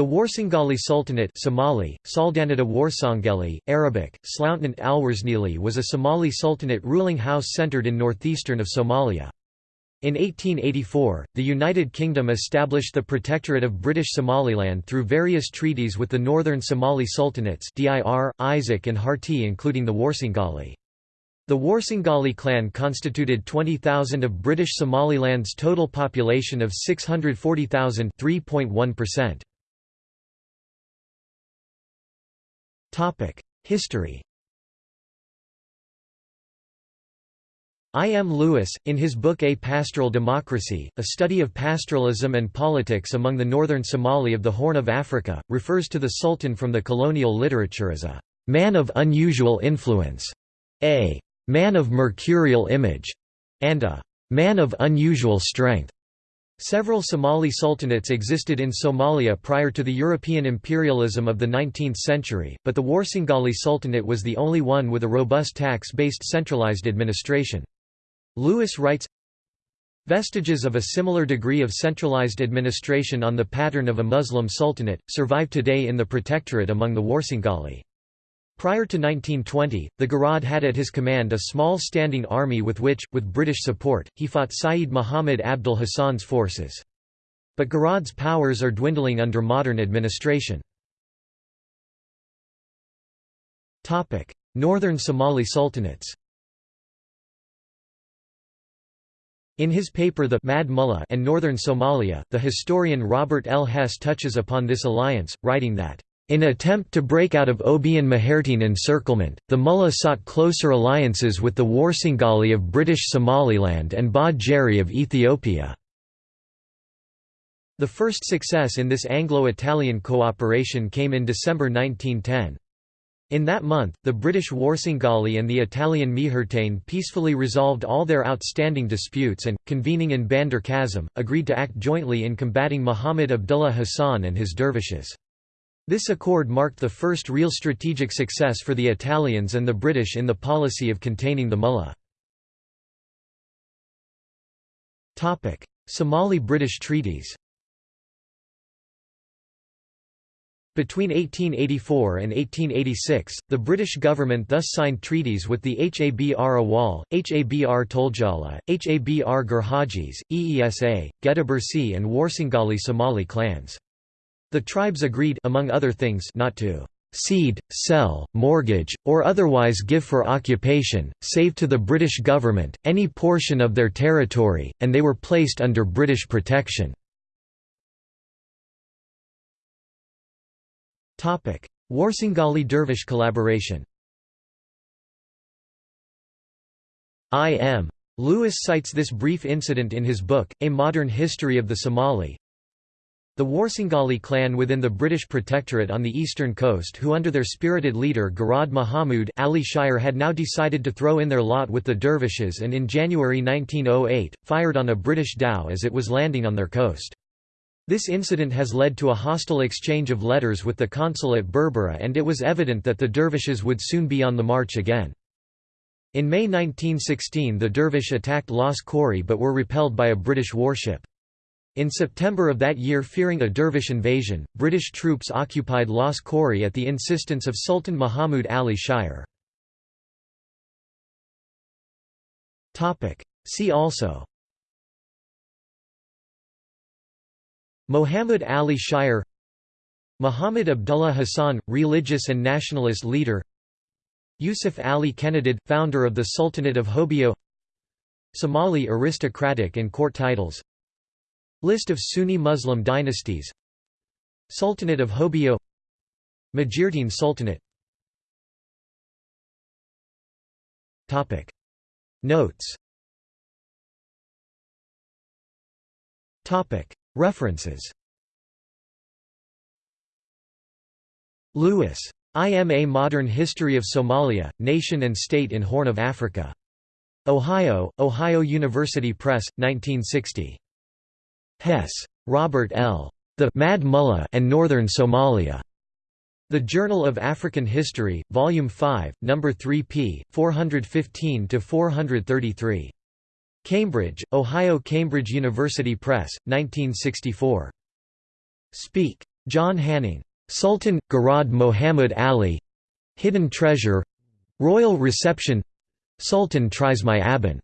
The Warsangali Sultanate Somali, Saldanata Warsangeli, Arabic, Sloutnant Alwarsnili was a Somali sultanate ruling house centered in northeastern of Somalia. In 1884, the United Kingdom established the Protectorate of British Somaliland through various treaties with the Northern Somali Sultanates Dir, Isaaq and Harti including the Warsangali. The Warsangali clan constituted 20,000 of British Somaliland's total population of 640,000 3.1%. History I. M. Lewis, in his book A Pastoral Democracy, a study of pastoralism and politics among the northern Somali of the Horn of Africa, refers to the Sultan from the colonial literature as a «man of unusual influence», a «man of mercurial image», and a «man of unusual strength». Several Somali sultanates existed in Somalia prior to the European imperialism of the 19th century, but the Warsangali Sultanate was the only one with a robust tax-based centralized administration. Lewis writes, Vestiges of a similar degree of centralized administration on the pattern of a Muslim sultanate, survive today in the protectorate among the Warsangali. Prior to 1920, the Garad had at his command a small standing army with which, with British support, he fought Sayyid Muhammad Abdul Hassan's forces. But Garad's powers are dwindling under modern administration. Northern Somali sultanates In his paper The Mad Mullah and Northern Somalia, the historian Robert L. Hess touches upon this alliance, writing that in attempt to break out of Obian Mahertine encirclement, the Mullah sought closer alliances with the Warsangali of British Somaliland and Ba Jeri of Ethiopia. The first success in this Anglo-Italian cooperation came in December 1910. In that month, the British Warsangali and the Italian Mihertane peacefully resolved all their outstanding disputes and, convening in Bandar Kazim, agreed to act jointly in combating Muhammad Abdullah Hassan and his dervishes. This accord marked the first real strategic success for the Italians and the British in the policy of containing the mullah. Somali-British treaties Between 1884 and 1886, the British government thus signed treaties with the Habr Awal, Habr Toljala, Habr Garhajis, Eesa, Gadabuursi and Warsangali Somali clans. The tribes agreed among other things not to cede, sell, mortgage, or otherwise give for occupation, save to the British government, any portion of their territory, and they were placed under British protection. Warsangali Dervish collaboration I. M. Lewis cites this brief incident in his book, A Modern History of the Somali, the Warsangali clan within the British Protectorate on the eastern coast who under their spirited leader Garad Mahamud Ali Shire had now decided to throw in their lot with the dervishes and in January 1908, fired on a British dhow as it was landing on their coast. This incident has led to a hostile exchange of letters with the consul at Berbera and it was evident that the dervishes would soon be on the march again. In May 1916 the dervish attacked Las Khorey but were repelled by a British warship. In September of that year fearing a dervish invasion, British troops occupied Las Khorey at the insistence of Sultan Muhammad Ali Shire. See also Muhammad Ali Shire Muhammad Abdullah Hassan, religious and nationalist leader Yusuf Ali Kenadid, founder of the Sultanate of Hobyo Somali aristocratic and court titles List of Sunni Muslim dynasties. Sultanate of Hobyo. Majeerteen Sultanate. Topic. Notes. Topic. References. Lewis. I. M. a Modern History of Somalia, Nation and State in Horn of Africa. Ohio, Ohio University Press, 1960. Hess. Robert L. The Mad Mullah and Northern Somalia. The Journal of African History, Volume 5, No. 3 p. 415–433. Cambridge, Ohio Cambridge University Press, 1964. Speke. John Hanning. Sultan, Garad Mohammed Ali Hidden Treasure Royal Reception Sultan tries my Aban.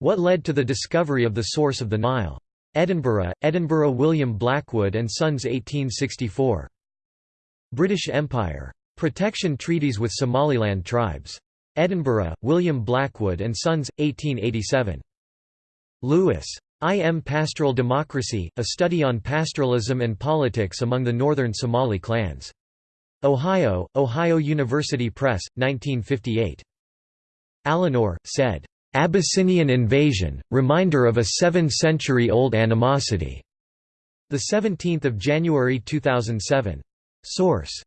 What led to the discovery of the source of the Nile? Edinburgh, Edinburgh William Blackwood and Sons 1864. British Empire. Protection treaties with Somaliland tribes. Edinburgh, William Blackwood and Sons, 1887. Lewis. I. M. Pastoral Democracy, a study on pastoralism and politics among the northern Somali clans. Ohio, Ohio University Press, 1958. Eleanor, said, "'Abyssinian invasion, reminder of a seven-century-old animosity' 17 January 2007. Source